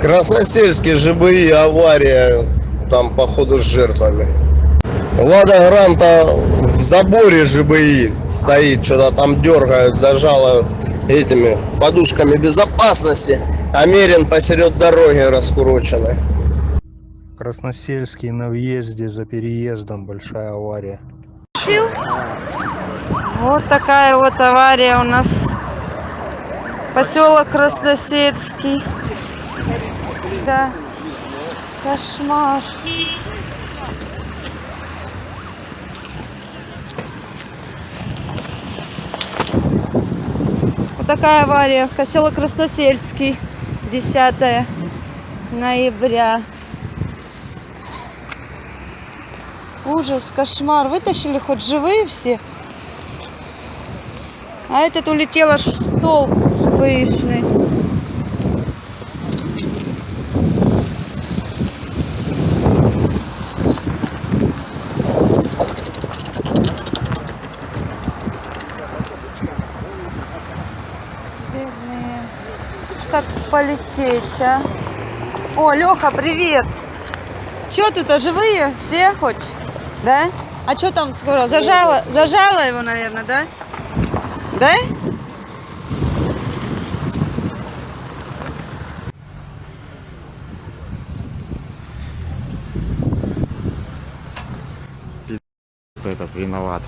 Красносельский ЖБИ авария там походу с жертвами. Лада Гранта в заборе ЖБИ стоит, что-то там дергают, зажало этими подушками безопасности. Америн посеред дороги раскуроченный. Красносельский на въезде за переездом большая авария. Чил. Вот такая вот авария у нас. Поселок Красносельский. Да. Кошмар. Вот такая авария. Поселок Красносельский. 10 ноября. Ужас, кошмар. Вытащили хоть живые все. А этот улетел аж в столб пышный. Так полететь, а? О, Леха, привет! Че тут, а живые? Все хоть? Да? А что там скоро? Зажало, зажало его, наверное, да? Да? этот виноват.